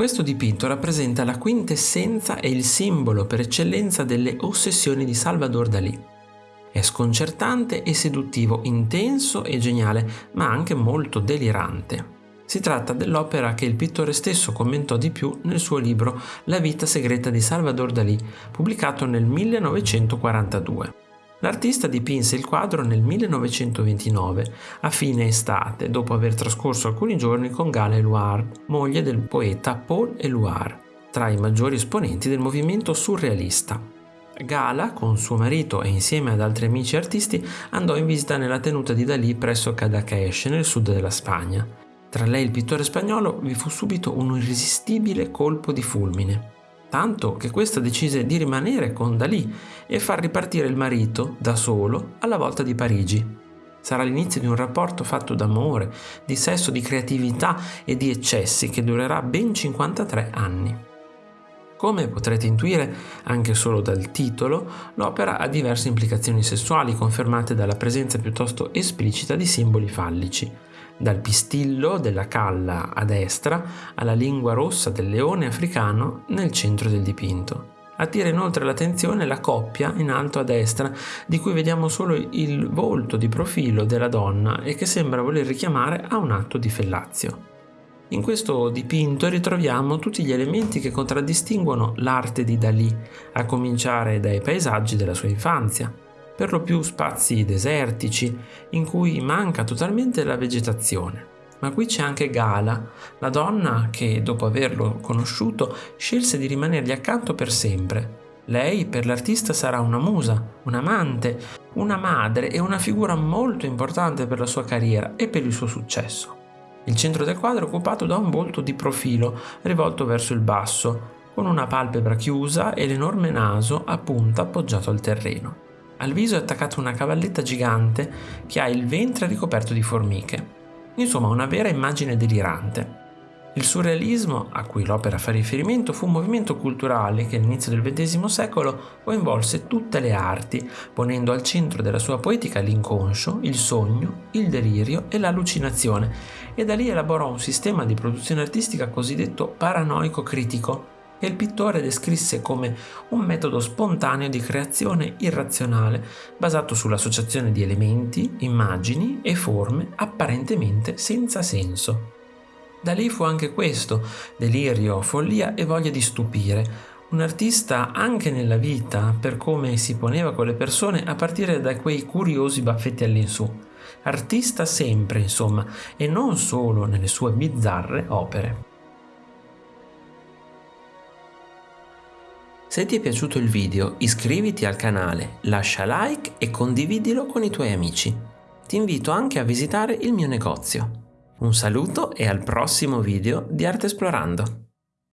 Questo dipinto rappresenta la quintessenza e il simbolo per eccellenza delle ossessioni di Salvador Dalì. È sconcertante e seduttivo, intenso e geniale, ma anche molto delirante. Si tratta dell'opera che il pittore stesso commentò di più nel suo libro La vita segreta di Salvador Dalì, pubblicato nel 1942. L'artista dipinse il quadro nel 1929, a fine estate, dopo aver trascorso alcuni giorni con Gala Eluard, moglie del poeta Paul Eluard, tra i maggiori esponenti del movimento surrealista. Gala, con suo marito e insieme ad altri amici artisti, andò in visita nella tenuta di Dalì presso Cadaqués, nel sud della Spagna. Tra lei e il pittore spagnolo vi fu subito un irresistibile colpo di fulmine tanto che questa decise di rimanere con Dalì e far ripartire il marito da solo alla volta di Parigi. Sarà l'inizio di un rapporto fatto d'amore, di sesso, di creatività e di eccessi che durerà ben 53 anni. Come potrete intuire, anche solo dal titolo, l'opera ha diverse implicazioni sessuali confermate dalla presenza piuttosto esplicita di simboli fallici, dal pistillo della calla a destra alla lingua rossa del leone africano nel centro del dipinto. Attira inoltre l'attenzione la coppia in alto a destra, di cui vediamo solo il volto di profilo della donna e che sembra voler richiamare a un atto di fellazio. In questo dipinto ritroviamo tutti gli elementi che contraddistinguono l'arte di Dalì, a cominciare dai paesaggi della sua infanzia, per lo più spazi desertici in cui manca totalmente la vegetazione. Ma qui c'è anche Gala, la donna che, dopo averlo conosciuto, scelse di rimanergli accanto per sempre. Lei per l'artista sarà una musa, un'amante, una madre e una figura molto importante per la sua carriera e per il suo successo. Il centro del quadro è occupato da un volto di profilo rivolto verso il basso, con una palpebra chiusa e l'enorme naso a punta appoggiato al terreno. Al viso è attaccata una cavalletta gigante che ha il ventre ricoperto di formiche. Insomma, una vera immagine delirante. Il surrealismo, a cui l'opera fa riferimento, fu un movimento culturale che all'inizio del XX secolo coinvolse tutte le arti, ponendo al centro della sua poetica l'inconscio, il sogno, il delirio e l'allucinazione, e da lì elaborò un sistema di produzione artistica cosiddetto paranoico critico, che il pittore descrisse come un metodo spontaneo di creazione irrazionale basato sull'associazione di elementi, immagini e forme apparentemente senza senso. Da lì fu anche questo, delirio, follia e voglia di stupire, un artista anche nella vita per come si poneva con le persone a partire da quei curiosi baffetti all'insù. Artista sempre, insomma, e non solo nelle sue bizzarre opere. Se ti è piaciuto il video iscriviti al canale, lascia like e condividilo con i tuoi amici. Ti invito anche a visitare il mio negozio. Un saluto e al prossimo video di Arte Esplorando!